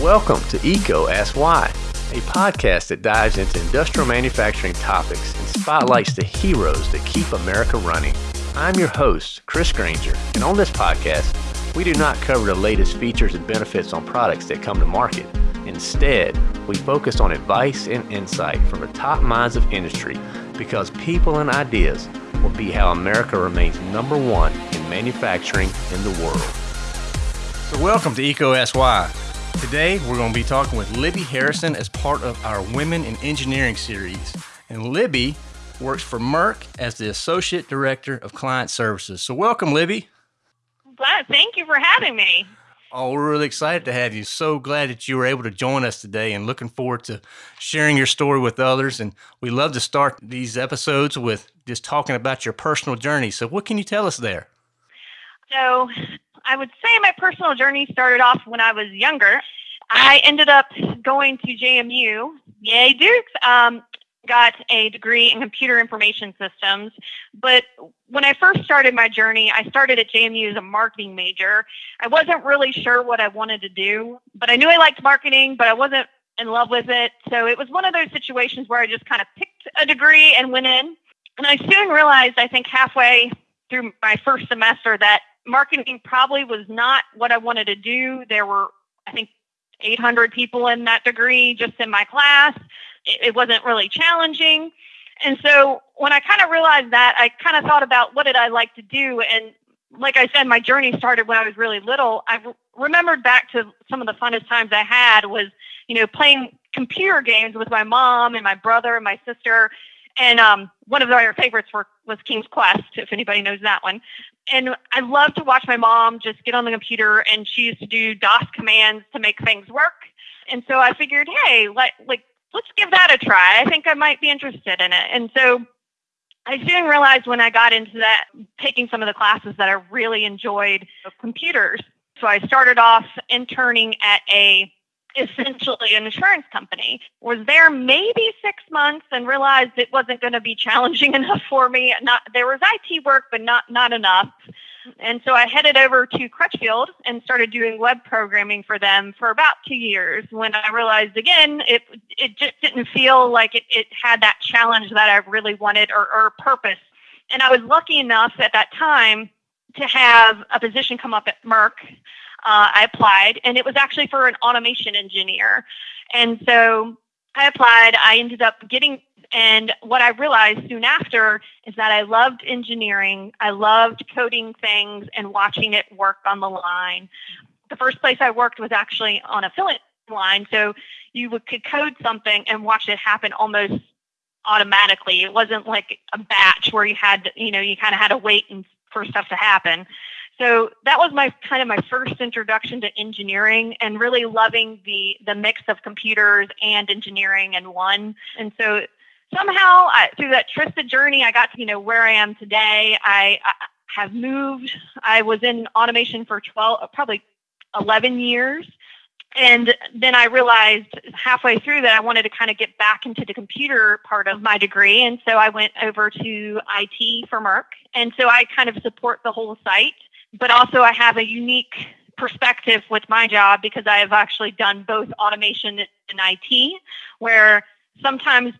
Welcome to EECO Ask Why, a podcast that dives into industrial manufacturing topics and spotlights the heroes that keep America running. I'm your host, Chris Granger, and on this podcast, we do not cover the latest features and benefits on products that come to market. Instead, we focus on advice and insight from the top minds of industry because people and ideas will be how America remains number one in manufacturing in the world. So, welcome to EECO Ask Why. Today, we're going to be talking with Libby Harrison as part of our Women in Engineering series. And Libby works for Merck as the Associate Director of Client Services. So, welcome, Libby. Glad. Thank you for having me. Oh, we're really excited to have you. So glad that you were able to join us today and looking forward to sharing your story with others. And we love to start these episodes with just talking about your personal journey. So, what can you tell us there? So, I would say my personal journey started off when I was younger. I ended up going to JMU, yay Dukes, um, got a degree in computer information systems. But when I first started my journey, I started at JMU as a marketing major. I wasn't really sure what I wanted to do, but I knew I liked marketing, but I wasn't in love with it. So it was one of those situations where I just kind of picked a degree and went in. And I soon realized, I think halfway through my first semester, that marketing probably was not what I wanted to do. There were, I think, 800 people in that degree just in my class. It, wasn't really challenging. And so when I kind of realized that, I kind of thought about what did I like to do. And like I said, my journey started when I was really little. I remembered back to some of the funnest times I had was, you know, playing computer games with my mom and my brother and my sister. And um, one of our favorites were, was King's Quest, if anybody knows that one. And I love to watch my mom just get on the computer, and she used to do DOS commands to make things work. And so I figured, hey, let, like let's give that a try. I think I might be interested in it. And so I soon realized when I got into that, taking some of the classes that I really enjoyed computers. So I started off interning at a essentially an insurance company. Was there maybe six months and realized it wasn't going to be challenging enough for me. Not there was IT work, but not not enough. And so I headed over to Crutchfield and started doing web programming for them for about two years. When I realized again, it it just didn't feel like it, it had that challenge that I really wanted or, or purpose. And I was lucky enough at that time to have a position come up at Merck uh, I applied, and it was actually for an automation engineer. And so I applied. I ended up getting, and what I realized soon after is that I loved engineering. I loved coding things and watching it work on the line. The first place I worked was actually on a filling line. So you would, could code something and watch it happen almost automatically. It wasn't like a batch where you had, you know, you kind of had to wait and for stuff to happen. So that was my kind of my first introduction to engineering and really loving the the mix of computers and engineering in one. And so somehow I, through that twisted journey, I got to you know where I am today. I, I have moved. I was in automation for twelve, probably eleven years. And then I realized halfway through that I wanted to kind of get back into the computer part of my degree. And so I went over to IT for Merck. And so I kind of support the whole site but also I have a unique perspective with my job because I have actually done both automation and IT, where sometimes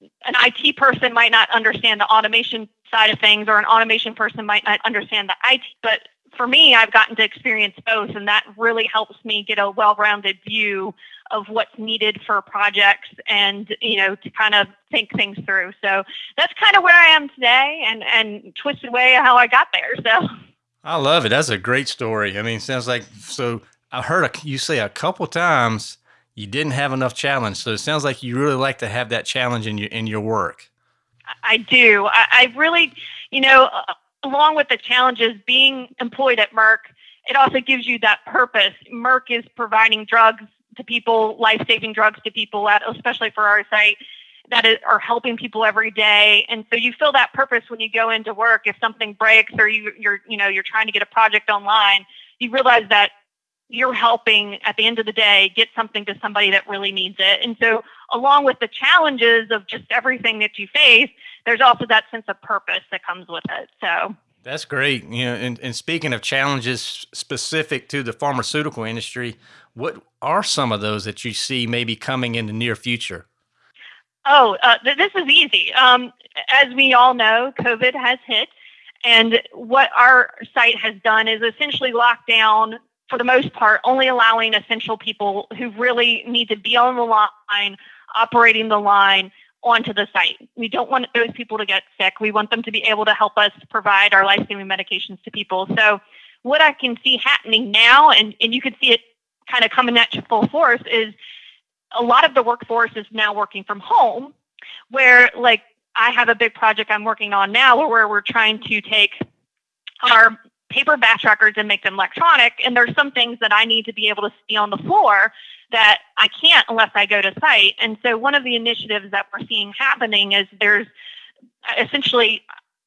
an IT person might not understand the automation side of things, or an automation person might not understand the IT. But for me, I've gotten to experience both, and that really helps me get a well-rounded view of what's needed for projects, and you know, to kind of think things through. So that's kind of where I am today, and and twisted way how I got there. So. I love it. That's a great story. I mean, sounds like so. I heard a, you say a couple times you didn't have enough challenge. So it sounds like you really like to have that challenge in your in your work. I do. I, I really, you know, along with the challenges, being employed at Merck, it also gives you that purpose. Merck is providing drugs to people, life saving drugs to people, at, especially for our site that are helping people every day. And so you feel that purpose when you go into work. If something breaks or you, you're you know you're trying to get a project online you realize that you're helping at the end of the day get something to somebody that really needs it. And so along with the challenges of just everything that you face there's also that sense of purpose that comes with it. So. That's great. You know, and, and speaking of challenges specific to the pharmaceutical industry, what are some of those that you see maybe coming in the near future? Oh, uh, th- this is easy. Um, as we all know, COVID has hit, and what our site has done is essentially locked down, for the most part, only allowing essential people who really need to be on the line, operating the line, onto the site. We don't want those people to get sick. We want them to be able to help us provide our life saving medications to people. So, what I can see happening now, and, and you can see it kind of coming at you full force, is a lot of the workforce is now working from home, where like I have a big project I'm working on now where we're trying to take our paper batch records and make them electronic. And there's some things that I need to be able to see on the floor that I can't unless I go to site. And so one of the initiatives that we're seeing happening is there's essentially,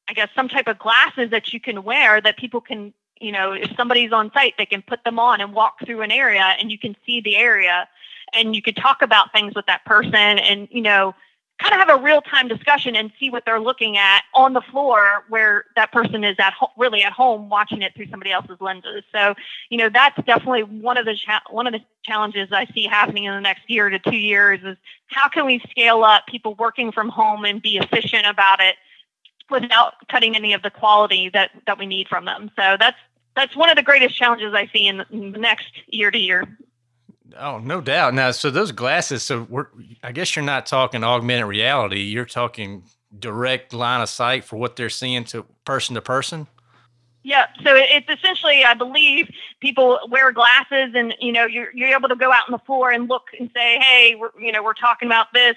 I guess, some type of glasses that you can wear that people can, you know, if somebody's on site, they can put them on and walk through an area and you can see the area and you could talk about things with that person and, you know, kind of have a real time discussion and see what they're looking at on the floor where that person is at ho- really at home watching it through somebody else's lenses. So, you know, that's definitely one of the cha- one of the challenges I see happening in the next year to 2 years is how can we scale up people working from home and be efficient about it without cutting any of the quality that that we need from them. So that's that's one of the greatest challenges I see in the, in the next year to year. Oh, no doubt. Now, so those glasses, so we're, I guess you're not talking augmented reality. You're talking direct line of sight for what they're seeing to person to person. Yeah, so it's essentially, I believe, people wear glasses, and you know, you're you're able to go out on the floor and look and say, hey, we're you know, we're talking about this.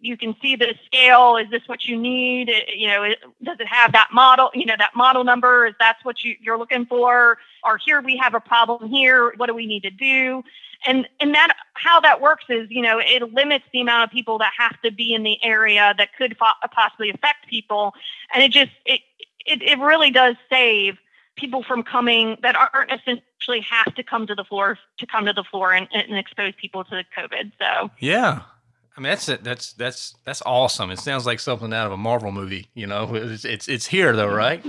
You can see the scale. Is this what you need? You know, does it have that model? You know, that model number. Is that's what you, you're looking for? Or here we have a problem here. What do we need to do? And and that how that works is you know it limits the amount of people that have to be in the area that could fo- possibly affect people and it just it, it it really does save people from coming that aren't essentially have to come to the floor to come to the floor and, and expose people to covid so yeah I mean that's it. That's that's that's awesome. It sounds like something out of a Marvel movie. You know, it's it's, it's here though, mm-hmm. right?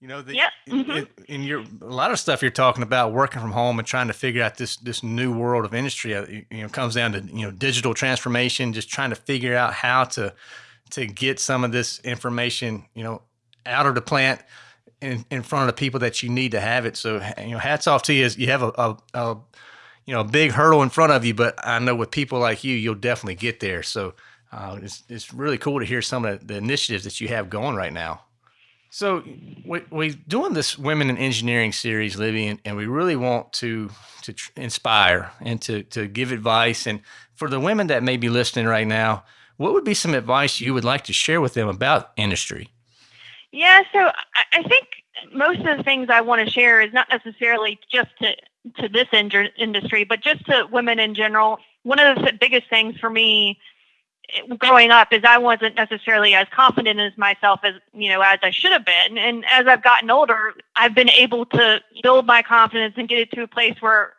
You know, the, yeah. Mm-hmm. in, your a lot of stuff you're talking about working from home and trying to figure out this this new world of industry. Uh, you know, comes down to you know digital transformation, just trying to figure out how to to get some of this information, you know, out of the plant in, in front of the people that you need to have it. So you know, hats off to you. You have a, a, a you know a big hurdle in front of you, but I know with people like you, you'll definitely get there. So uh, it's it's really cool to hear some of the, the initiatives that you have going right now. So we, we're doing this women in engineering series, Libby, and, and we really want to to inspire and to to give advice. And for the women that may be listening right now, what would be some advice you would like to share with them about industry? Yeah, so I think most of the things I want to share is not necessarily just to to this industry, but just to women in general. One of the biggest things for me growing up is I wasn't necessarily as confident as myself as you know as I should have been. And as I've gotten older, I've been able to build my confidence and get it to a place where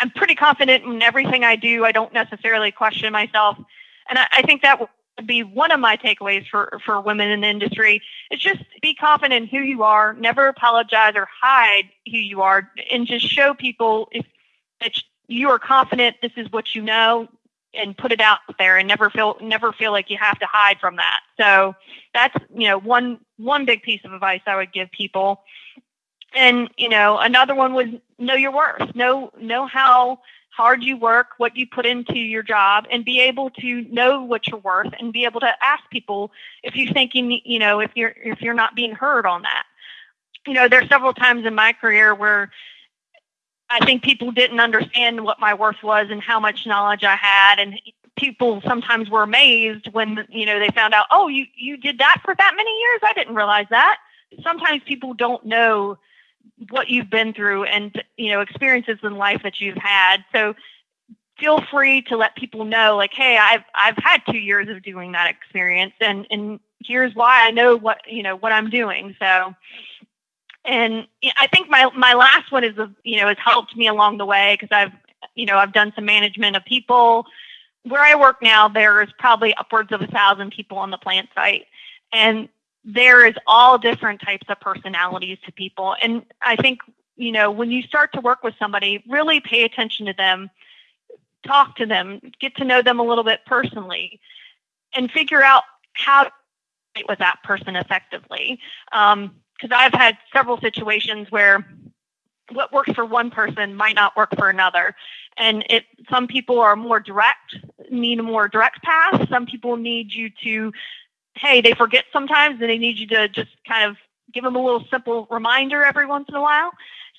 I'm pretty confident in everything I do. I don't necessarily question myself, and I, I think that would be one of my takeaways for for women in the industry. Is just be confident in who you are. Never apologize or hide who you are, and just show people if that you are confident. This is what you know and put it out there and never feel never feel like you have to hide from that. So that's you know one one big piece of advice I would give people. And you know another one was know your worth. Know know how hard you work, what you put into your job, and be able to know what you're worth and be able to ask people if you think you you know if you're if you're not being heard on that. You know, there's several times in my career where I think people didn't understand what my worth was and how much knowledge I had, and people sometimes were amazed when you know they found out, oh, you you did that for that many years. I didn't realize that. Sometimes people don't know what you've been through and you know experiences in life that you've had. So feel free to let people know, like, hey, I've I've had two years of doing that experience, and and here's why I know what you know what I'm doing. So and I think my my last one is you know has helped me along the way because I've you know I've done some management of people. Where I work now, there is probably upwards of a thousand people on the plant site, and there is all different types of personalities to people. And I think, you know, when you start to work with somebody, really pay attention to them, talk to them, get to know them a little bit personally, and figure out how to work with that person effectively. Um, Because I've had several situations where what works for one person might not work for another. And it some people are more direct, need a more direct path. Some people need you to, hey, they forget sometimes and they need you to just kind of give them a little simple reminder every once in a while.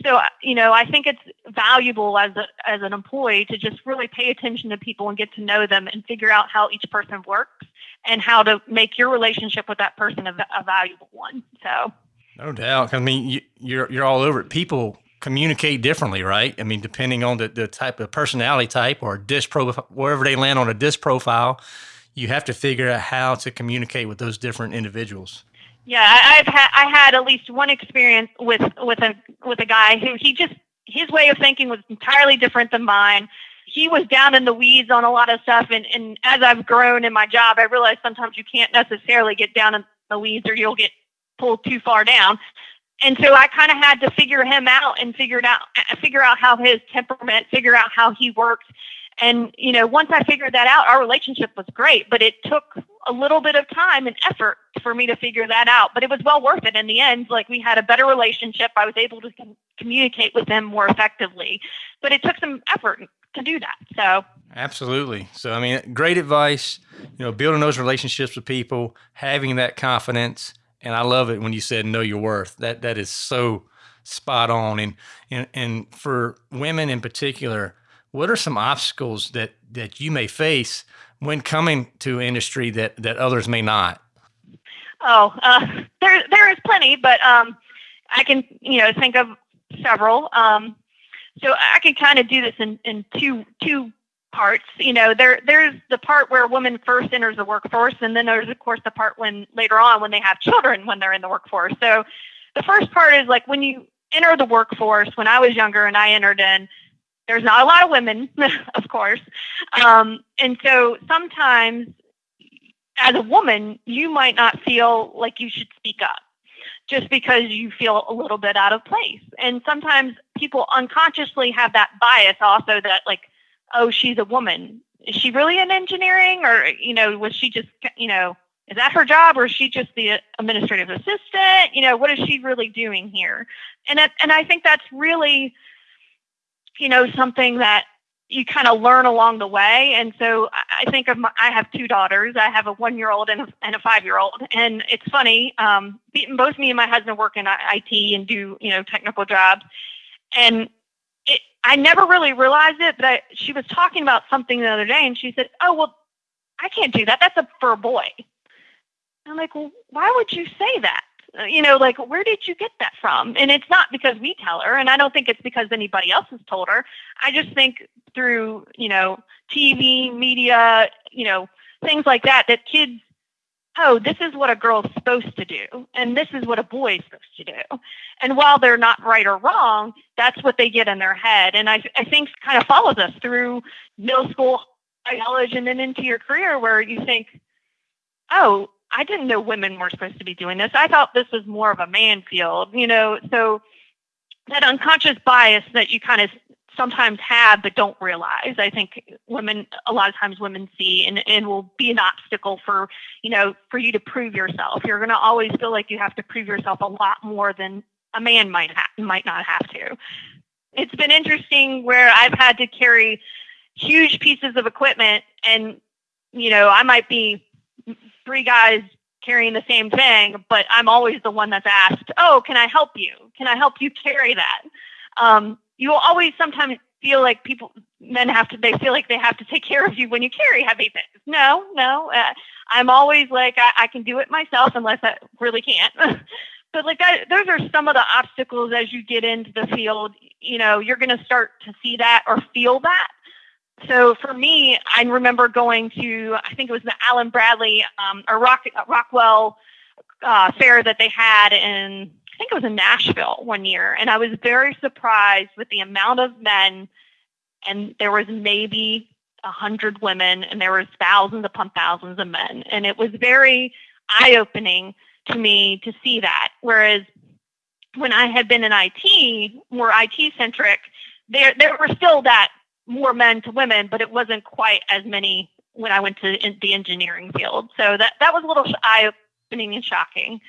So, uh, you know, I think it's valuable as a, as an employee to just really pay attention to people and get to know them and figure out how each person works and how to make your relationship with that person a, a valuable one. So, no doubt. I mean, you, you're you're all over it. People communicate differently, right? I mean, depending on the, the type of personality type or disc profile, wherever they land on a disc profile, you have to figure out how to communicate with those different individuals. Yeah, I've had I had at least one experience with with a with a guy who he just his way of thinking was entirely different than mine. He was down in the weeds on a lot of stuff, and and as I've grown in my job, I realized sometimes you can't necessarily get down in the weeds or you'll get pulled too far down and so I kind of had to figure him out and figure out, uh, figure out how his temperament, figure out how he worked. And, you know, once I figured that out, our relationship was great, but it took a little bit of time and effort for me to figure that out. But it was well worth it in the end. Like we had a better relationship. I was able to com- communicate with him more effectively, but it took some effort to do that. So, absolutely. So, I mean, great advice, you know, building those relationships with people, having that confidence and I love it when you said know your worth. That that is so spot on. And and and for women in particular, what are some obstacles that that you may face when coming to industry that that others may not? Oh, uh, there there is plenty, but um, I can you know think of several. Um, so I can kind of do this in, in two two parts. You know, there there's the part where a woman first enters the workforce, and then there's of course the part when later on when they have children when they're in the workforce. So the first part is like when you enter the workforce. When I was younger and I entered in, there's not a lot of women, of course, um, and so sometimes as a woman you might not feel like you should speak up just because you feel a little bit out of place. And sometimes people unconsciously have that bias also that like oh, she's a woman. Is she really in engineering, or you know, was she just you know, is that her job, or is she just the administrative assistant? You know, what is she really doing here? And and I think that's really, you know, something that you kind of learn along the way. And so I think of my, I have two daughters. I have a one year old and a, and a five year old. And it's funny, um, both me and my husband work in IT and do, you know, technical jobs. And I never really realized it, but I, she was talking about something the other day, and she said, "Oh well, I can't do that. That's a for a boy." I'm like, "Well, why would you say that?" Uh, you know, like where did you get that from? And it's not because we tell her, and I don't think it's because anybody else has told her. I just think through you know TV, media, you know things like that, that kids oh, this is what a girl's supposed to do, and this is what a boy's supposed to do. And while they're not right or wrong, that's what they get in their head. And I, I think kind of follows us through middle school, college, and then into your career where you think, oh, I didn't know women were supposed to be doing this. I thought this was more of a man field, you know. So that unconscious bias that you kind of sometimes have but don't realize. I think women a lot of times women see and, and will be an obstacle for, you know, for you to prove yourself. You're gonna always feel like you have to prove yourself a lot more than a man might have might not have to. It's been interesting where I've had to carry huge pieces of equipment and you know, I might be three guys carrying the same thing, but I'm always the one that's asked, "Oh, can I help you? Can I help you carry that?" Um, you will always sometimes feel like people men have to they feel like they have to take care of you when you carry heavy things. No no uh, i'm always like I, I, can do it myself unless i really can't. But like that those are some of the obstacles as you get into the field. You know you're going to start to see that or feel that. So for me i remember going to i think it was the allen bradley um, or Rock, rockwell uh, fair that they had in think it was in Nashville one year, and I was very surprised with the amount of men, and there was maybe a hundred women, and there was thousands upon thousands of men, and it was very eye opening to me to see that. Whereas when I had been in IT, more IT centric, there there were still that more men to women, but it wasn't quite as many when I went to the engineering field. So that that was a little eye opening and shocking.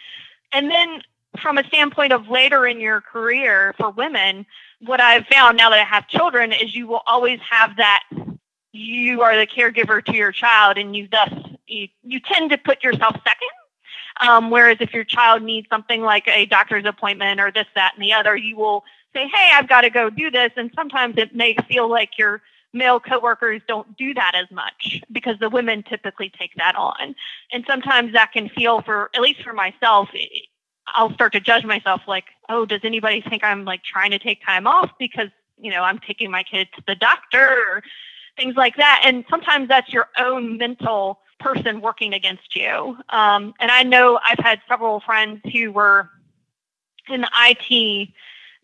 And then from a standpoint of later in your career for women, what I've found now that I have children is you will always have that you are the caregiver to your child and you thus you, you tend to put yourself second. Um, whereas if your child needs something like a doctor's appointment or this that and the other you will say hey i've got to go do this. And sometimes it may feel like your male coworkers don't do that as much because the women typically take that on. And sometimes that can feel for at least for myself i'll start to judge myself like oh does anybody think i'm like trying to take time off because you know i'm taking my kid to the doctor or things like that. And sometimes that's your own mental person working against you. Um, and I know I've had several friends who were in the IT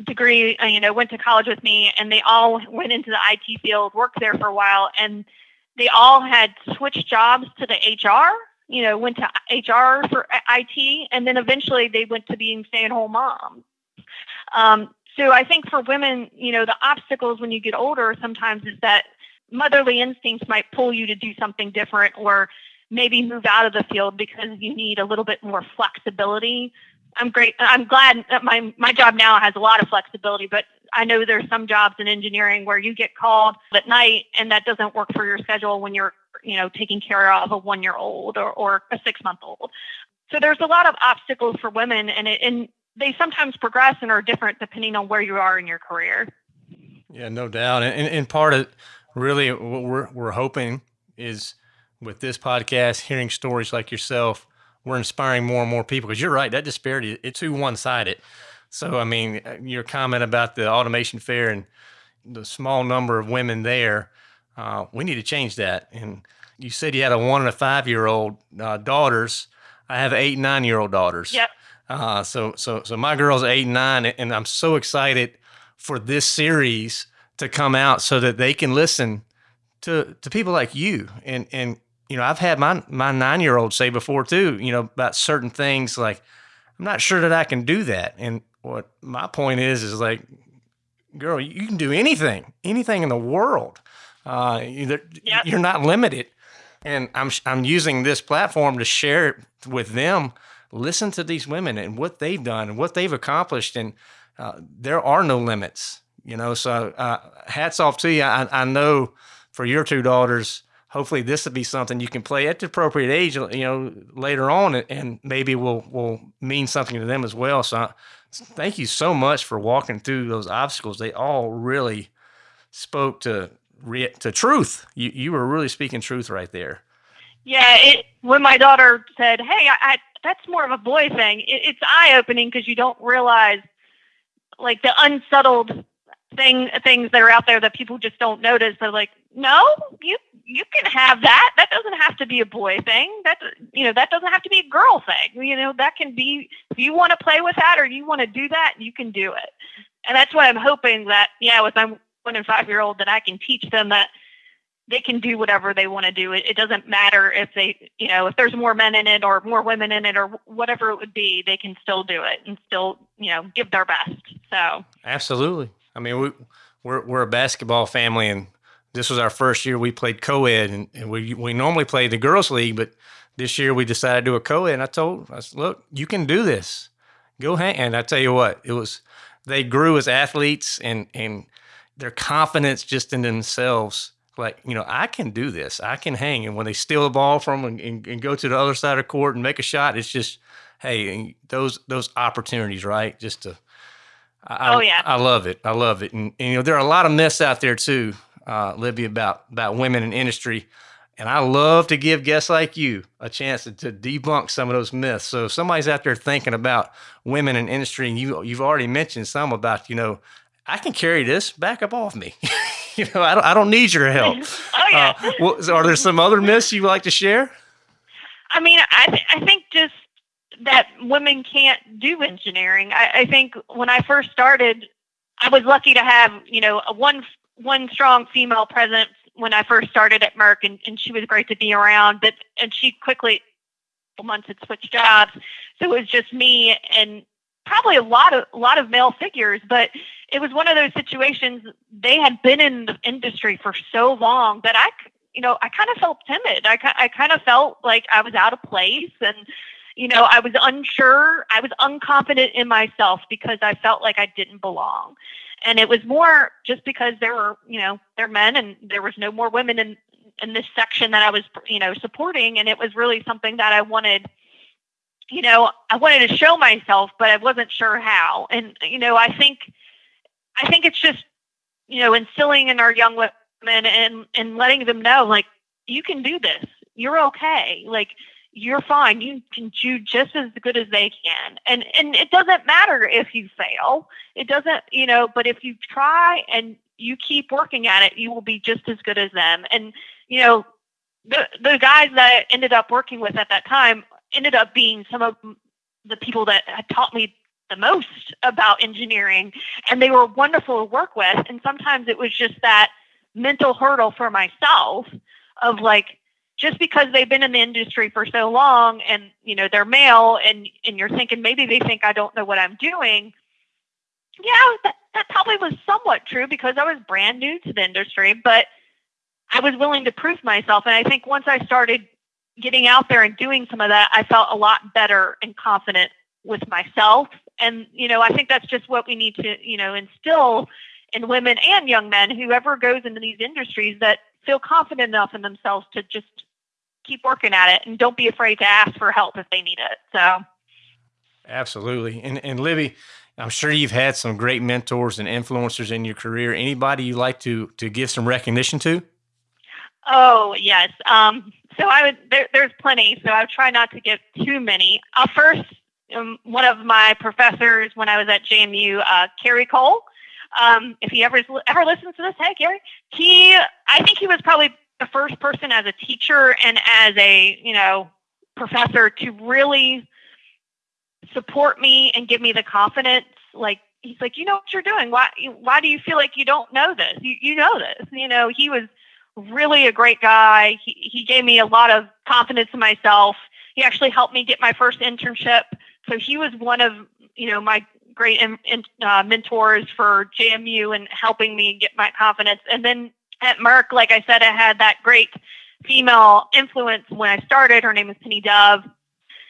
degree, uh, you know, went to college with me, and they all went into the IT field, worked there for a while, and they all had switched jobs to the HR. You know, went to HR for IT, and then eventually they went to being stay-at-home moms. Um, so I think for women, you know, the obstacles when you get older sometimes is that motherly instincts might pull you to do something different or maybe move out of the field because you need a little bit more flexibility. I'm great. I'm glad that my my job now has a lot of flexibility, but I know there's some jobs in engineering where you get called at night and that doesn't work for your schedule when you're, you know, taking care of a one year old or, or a six month old. So there's a lot of obstacles for women and it, and they sometimes progress and are different depending on where you are in your career. Yeah, no doubt. And, and part of really what we're, we're hoping is with this podcast, hearing stories like yourself, we're inspiring more and more people because you're right, that disparity, it's too one sided. So, I mean, your comment about the automation fair and the small number of women there, uh, we need to change that. And you said you had a one and a five year old uh, daughters. I have eight, nine year old daughters. Yep. Uh, so, so, so my girl's are eight and nine, and I'm so excited for this series to come out so that they can listen to to people like you and and you know I've had my my nine year old say before too you know about certain things like I'm not sure that I can do that and what my point is is like girl you can do anything anything in the world uh, you're, yep. you're not limited and I'm I'm using this platform to share it with them listen to these women and what they've done and what they've accomplished and uh, there are no limits you know, so uh, hats off to you. I, I know for your two daughters, hopefully this will be something you can play at the appropriate age, you know, later on, and maybe will will mean something to them as well. So, thank you so much for walking through those obstacles. They all really spoke to to truth. You you were really speaking truth right there. Yeah, it, when my daughter said, "Hey, I, I that's more of a boy thing," it, it's eye opening because you don't realize like the unsettled thing things that are out there that people just don't notice. They're like, no, you you can have that. That doesn't have to be a boy thing. That you know that doesn't have to be a girl thing. You know that can be if you want to play with that or you want to do that, you can do it. And that's what I'm hoping that yeah, with my one and five year old that I can teach them that they can do whatever they want to do. It, it doesn't matter if they, you know, if there's more men in it or more women in it or whatever it would be, they can still do it and still, you know, give their best. So absolutely. I mean, we we're we're a basketball family, and this was our first year we played co-ed, and, and we we normally play the girls' league, but this year we decided to do a co-ed. And I told I said, look, you can do this. Go hang. And I tell you what, it was they grew as athletes, and and their confidence just in themselves. Like you know, I can do this. I can hang. And when they steal the ball from and, and, and go to the other side of the court and make a shot, it's just hey, those those opportunities, right? Just to I, oh yeah, I love it. I love it, and, and, you know there are a lot of myths out there too, uh, Libby, about about women in industry, and I love to give guests like you a chance to, to, debunk some of those myths. So if somebody's out there thinking about women in industry, and you you've already mentioned some about you know I can carry this back up off me. you know I don't I don't need your help. oh yeah. Uh, well, are there some other myths you'd like to share? I mean, I th- I think just that women can't do engineering. I, I think when I first started, I was lucky to have you know a one one strong female presence when I first started at Merck, and, and she was great to be around. But and she quickly months had switched jobs. So it was just me and probably a lot of a lot of male figures, but it was one of those situations they had been in the industry for so long that I you know, I kind of felt timid. I I kind of felt like I was out of place and you know, I was unsure, I was unconfident in myself because I felt like I didn't belong. And it was more just because there were, you know, there men and there was no more women in in this section that I was, you know, supporting and it was really something that I wanted you know, I wanted to show myself, but I wasn't sure how. And you know, I think I think it's just, you know, instilling in our young women and and letting them know like you can do this. You're okay. Like you're fine. You can do just as good as they can. And and it doesn't matter if you fail. It doesn't, you know, but if you try and you keep working at it, you will be just as good as them. And you know, the the guys that I ended up working with at that time ended up being some of the people that had taught me the most about engineering and they were wonderful to work with and sometimes it was just that mental hurdle for myself of like just because they've been in the industry for so long and you know they're male and and you're thinking maybe they think I don't know what I'm doing yeah that, that probably was somewhat true because I was brand new to the industry but I was willing to prove myself. And I think once I started getting out there and doing some of that I felt a lot better and confident with myself. And you know i think that's just what we need to you know instill in women and young men whoever goes into these industries that feel confident enough in themselves to just keep working at it and don't be afraid to ask for help if they need it so absolutely and and libby i'm sure you've had some great mentors and influencers in your career anybody you like to to give some recognition to oh yes um so I would there, there's plenty, so I try not to give too many. I'll first um, one of my professors when I was at JMU, uh, Kerry Cole. Um, if he ever ever listens to this, hey Kerry, he I think he was probably the first person as a teacher and as a you know professor to really support me and give me the confidence. Like he's like, you know what you're doing. Why why do you feel like you don't know this? You you know this. You know he was really a great guy. He he gave me a lot of confidence in myself. He actually helped me get my first internship so he was one of you know my great in, in, uh, mentors for JMU and helping me get my confidence. And then at Merck, like I said, I had that great female influence when I started. Her name was Penny Dove.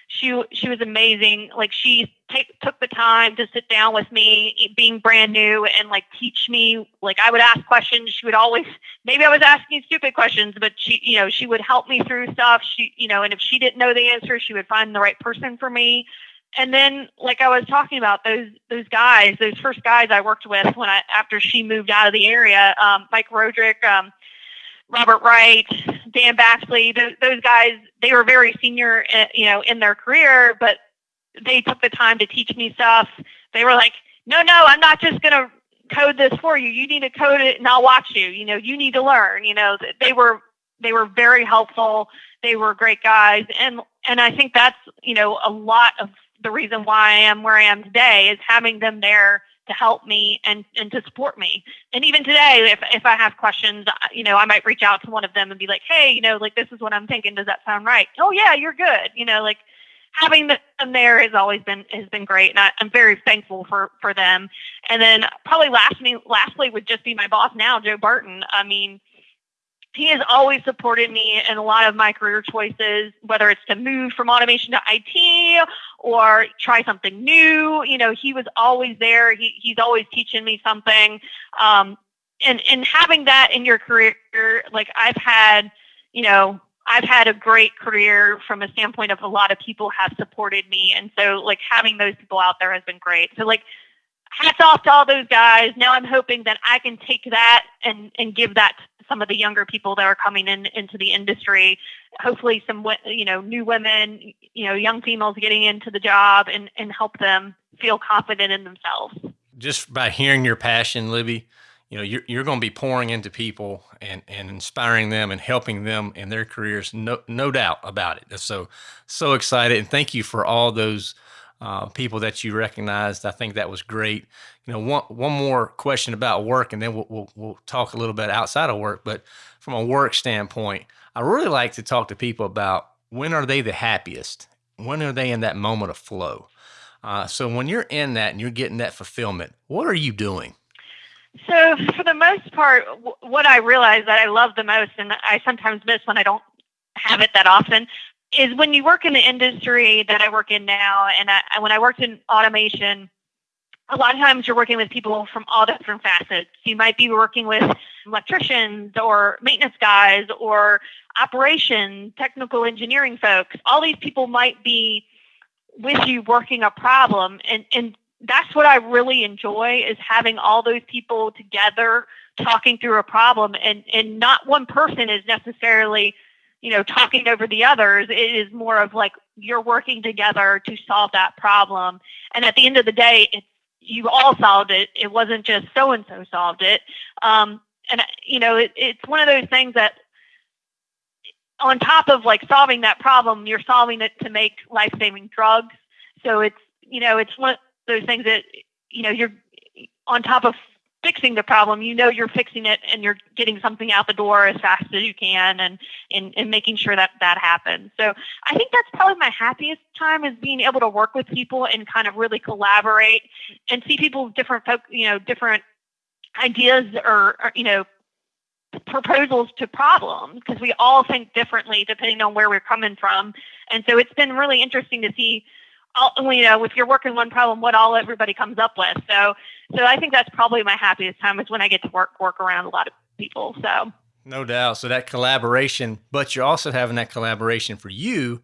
She she was amazing. Like she take, took the time to sit down with me, being brand new, and like teach me. Like I would ask questions. She would always maybe I was asking stupid questions, but she you know she would help me through stuff. She you know, and if she didn't know the answer, she would find the right person for me and then like I was talking about those those guys, those first guys I worked with when I after she moved out of the area, um, Mike Roderick, um, Robert Wright, Dan Baxley, those, those guys, they were very senior, uh, you know, in their career, but they took the time to teach me stuff. They were like, no, no, I'm not just gonna code this for you. You need to code it, and I'll watch you. You know, you need to learn. You know, they were they were very helpful. They were great guys, and and I think that's you know a lot of the reason why I am where I am today is having them there to help me and, and to support me. And even today, if, if I have questions, you know, I might reach out to one of them and be like, hey, you know, like this is what I'm thinking. Does that sound right? Oh yeah, you're good. You know, like having them there has always been has been great, and I, am very thankful for for them. And then probably lastly, lastly would just be my boss now, Joe Barton. I mean, he has always supported me in a lot of my career choices, whether it's to move from automation to IT or try something new. You know, he was always there. He, he's always teaching me something. Um, and, and having that in your career, like I've had, you know, I've had a great career from a standpoint of a lot of people have supported me. And so like having those people out there has been great. So like hats off to all those guys. Now I'm hoping that I can take that and, and give that to some of the younger people that are coming in into the industry. Hopefully, some you know new women, you know, young females getting into the job and and help them feel confident in themselves. Just by hearing your passion, Libby, you know you're, you're going to be pouring into people and, and inspiring them and helping them in their careers no, no doubt about it so so excited and thank you for all those uh, people that you recognized. I think that was great. You know, one one more question about work, and then we'll, we'll, we'll talk a little bit outside of work. But from a work standpoint, I really like to talk to people about when are they the happiest, when are they in that moment of flow? Uh, so when you're in that and you're getting that fulfillment, what are you doing? So for the most part, what I realize that I love the most, and I sometimes miss when I don't have it that often, is when you work in the industry that I work in now, and I, when I worked in automation, a lot of times you're working with people from all different facets. You might be working with electricians or maintenance guys or operation, technical engineering folks. All these people might be with you working a problem and, and that's what I really enjoy is having all those people together talking through a problem and, and not one person is necessarily, you know, talking over the others. It is more of like you're working together to solve that problem. And at the end of the day, it's you all solved it. It wasn't just so and so solved it. Um, and you know, it, it's one of those things that on top of like solving that problem, you're solving it to make life saving drugs. So it's you know, it's one of those things that you know you're on top of fixing the problem, you know you're fixing it and you're getting something out the door as fast as you can and, and, and making sure that that happens. So I think that's probably my happiest time is being able to work with people and kind of really collaborate and see people different, you know, different ideas or, or you know, proposals to problems because we all think differently depending on where we're coming from. And so it's been really interesting to see all, you know, if you're working one problem, what all everybody comes up with. So, so I think that's probably my happiest time is when I get to work work around a lot of people. So, no doubt. So that collaboration, but you're also having that collaboration for you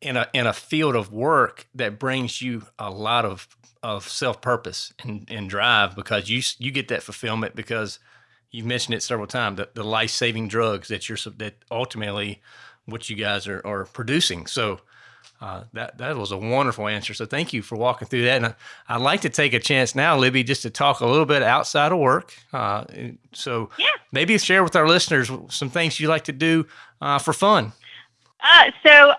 in a in a field of work that brings you a lot of of self purpose and, and drive because you you get that fulfillment because you've mentioned it several times the, the life saving drugs that you're that ultimately what you guys are, are producing. So uh, that that was a wonderful answer. So thank you for walking through that. And I, would like to take a chance now, Libby, just to talk a little bit outside of work. Uh, so yeah. maybe share with our listeners some things you like to do uh, for fun. Uh, so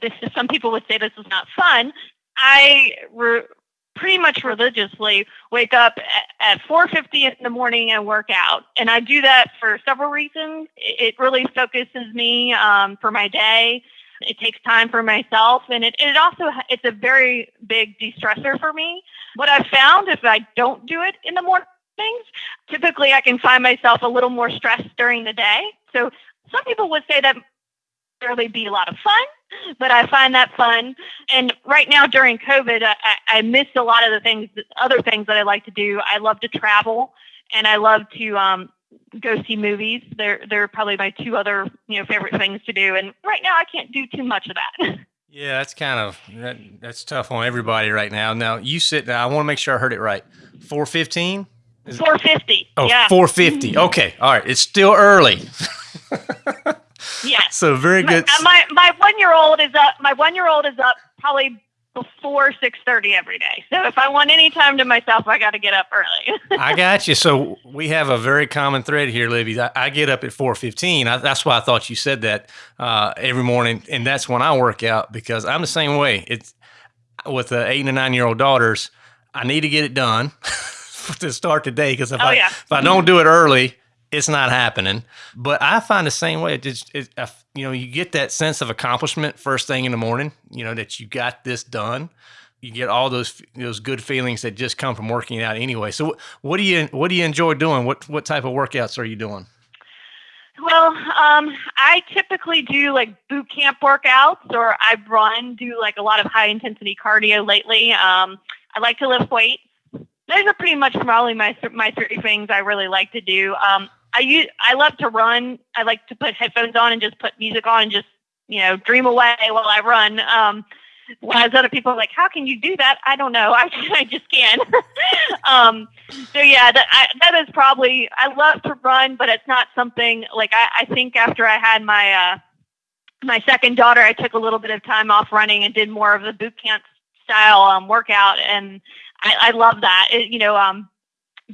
this is, some people would say this is not fun. I re- pretty much religiously wake up at, at 4.50 in the morning and work out and i do that for several reasons it really focuses me um, for my day it takes time for myself, and it, it also it's a very big de-stressor for me. What I've found if I don't do it in the mornings, typically I can find myself a little more stressed during the day. So some people would say that really be a lot of fun, but I find that fun. And right now during COVID, I, I missed a lot of the things, other things that I like to do. I love to travel, and I love to um, go see movies. They're they're probably my two other you know favorite things to do. And right now, I can't do too much of that. Yeah, that's kind of that, that's tough on everybody right now. Now you sit. Now I want to make sure I heard it right. Four fifteen. Four fifty. Oh, yeah. 450. Mm-hmm. Okay. All right. It's still early. yeah. So very good. My my, my one year old is up. My one year old is up probably before 6.30 every day. So if i want any time to myself i got to get up early. I got you. So we have a very common thread here libby. I, I get up at 4.15 that's why i thought you said that uh, every morning and that's when i work out because i'm the same way. It's with the eight and nine year old daughters i need to get it done to start the day because if, oh, I, yeah. if i don't do it early it's not happening. But I find the same way. It just, it, you know, you get that sense of accomplishment first thing in the morning. You know that you got this done. You get all those those good feelings that just come from working out anyway. So, what do you what do you enjoy doing? What what type of workouts are you doing? Well, um, I typically do like boot camp workouts, or I run, do like a lot of high intensity cardio lately. Um, I like to lift weights. Those are pretty much probably my my three things I really like to do. Um, I use I love to run. I like to put headphones on and just put music on and just you know dream away while I run. Um, whereas other people are like, how can you do that? I don't know. I, I just can. um, so yeah, that I, that is probably I love to run, but it's not something like I, I think after I had my uh, my second daughter, I took a little bit of time off running and did more of the boot camp style um, workout, and I, I love that. It, you know, um,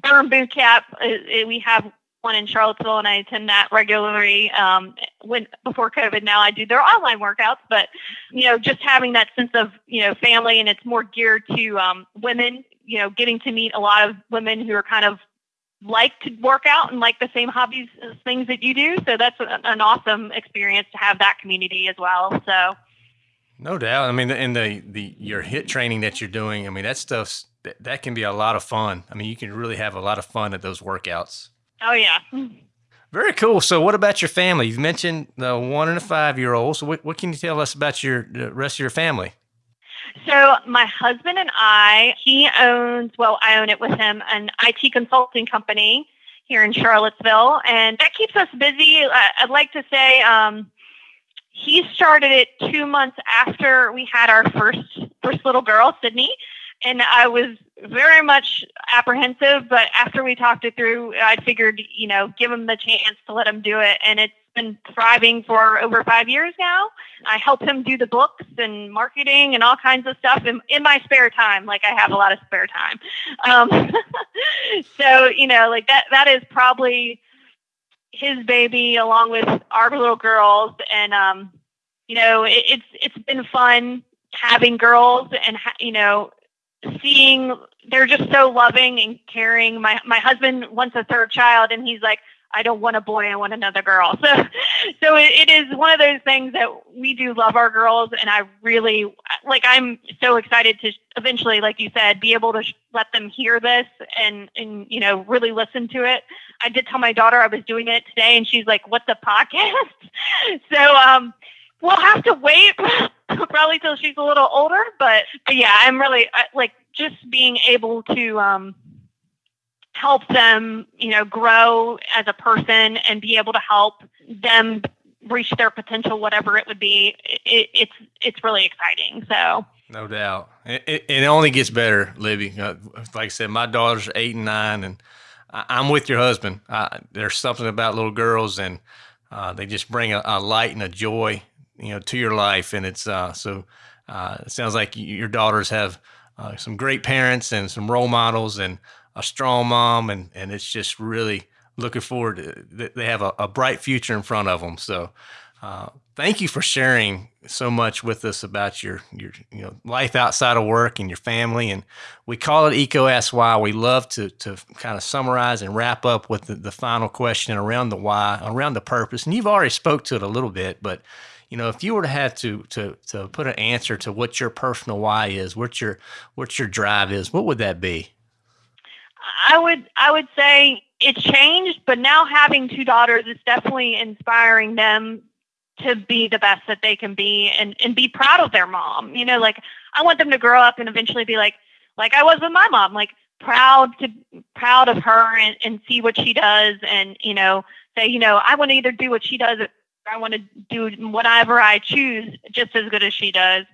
Burn Boot Camp. It, it, we have one in Charlottesville, and I attend that regularly. Um, when before COVID, now I do their online workouts, but you know, just having that sense of you know family, and it's more geared to um, women. You know, getting to meet a lot of women who are kind of like to work out and like the same hobbies things that you do. So that's an awesome experience to have that community as well. So. No doubt. I mean, in the the your HIIT training that you're doing, I mean, that stuff that, that can be a lot of fun. I mean, you can really have a lot of fun at those workouts. Oh yeah. Very cool. So, what about your family? You've mentioned the one and a five year old. So, what, what can you tell us about your the rest of your family? So, my husband and I, he owns, well, I own it with him, an IT consulting company here in Charlottesville, and that keeps us busy. I'd like to say um, he started it two months after we had our first first little girl, Sydney, and I was very much apprehensive, but after we talked it through, I figured, you know, give him the chance to let him do it. And it's been thriving for over five years now. I help him do the books and marketing and all kinds of stuff in, in my spare time. Like I have a lot of spare time. Um, so, you know, like that, that is probably his baby along with our little girls. And, um, you know, it, it's, it's been fun having girls and, you know, seeing they're just so loving and caring. My my husband wants a third child, and he's like, I don't want a boy, I want another girl. So, so it, it is one of those things that we do love our girls, and I really like. I'm so excited to eventually, like you said, be able to sh- let them hear this and and you know really listen to it. I did tell my daughter I was doing it today, and she's like, "What's a podcast?" so, um, we'll have to wait probably till she's a little older. But, but yeah, I'm really like just being able to um, help them, you know, grow as a person and be able to help them reach their potential, whatever it would be. It, it's it's really exciting. So. No doubt, it, it, only gets better, Libby. Uh, like I said, my daughters eight and nine, and I, am with your husband. Uh, there's something about little girls, and uh, they just bring a, a, light and a joy you know to your life and it's uh, so uh, it sounds like your daughters have uh, some great parents and some role models and a strong mom and and it's just really looking forward to they have a, a bright future in front of them so uh, thank you for sharing so much with us about your your you know life outside of work and your family and we call it EECO why. We love to to kind of summarize and wrap up with the, the final question around the why around the purpose and you've already spoke to it a little bit but you know, if you were to have to to to put an answer to what your personal why is, what your what your drive is, what would that be? I would I would say it's changed, but now having two daughters is definitely inspiring them to be the best that they can be and and be proud of their mom. You know, like I want them to grow up and eventually be like like I was with my mom, like proud to proud of her and, and see what she does and you know say you know I want to either do what she does I want to do whatever I choose just as good as she does.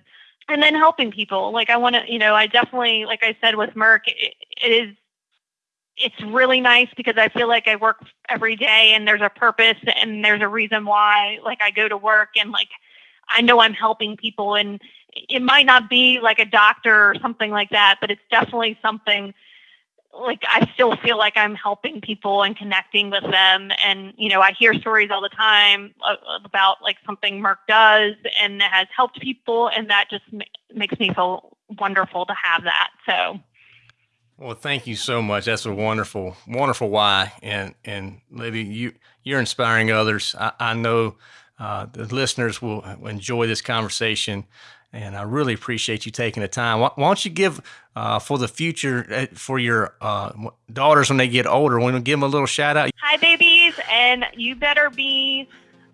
And then helping people. Like I want to, you know, I definitely, like I said with Merck, it, it is, it's really nice because I feel like I work every day and there's a purpose and there's a reason why, like I go to work and like, I know I'm helping people and it might not be like a doctor or something like that, but it's definitely something like I still feel like I'm helping people and connecting with them. And, you know, I hear stories all the time about like something Merck does and has helped people. And that just makes me feel wonderful to have that. So. Well, thank you so much. That's a wonderful, wonderful why. And, and Libby, you, you're inspiring others. I, I know uh, the listeners will enjoy this conversation and I really appreciate you taking the time. Why, why don't you give uh, for the future uh, for your uh, daughters when they get older? Want to give them a little shout out? Hi, babies, and you better be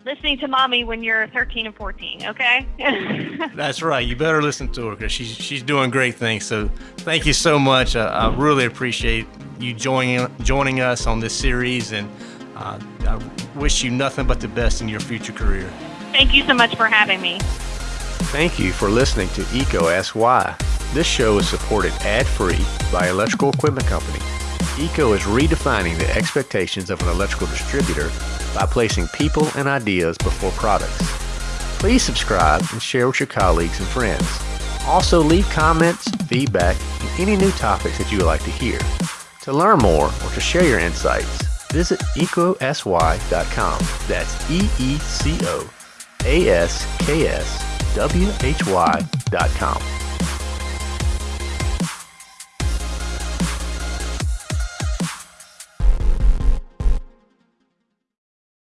listening to mommy when you're 13 and 14. Okay. That's right. You better listen to her because she's she's doing great things. So thank you so much. Uh, I really appreciate you joining joining us on this series, and uh, I wish you nothing but the best in your future career. Thank you so much for having me. Thank you for listening to EECO Ask Why. This show is supported ad-free by Electrical Equipment Company. EECO is redefining the expectations of an electrical distributor by placing people and ideas before products. Please subscribe and share with your colleagues and friends. Also leave comments, feedback, and any new topics that you would like to hear. To learn more or to share your insights, visit eecoaskswhy.com. That's E-E-C-O A-S-K-S W-H-Y.com.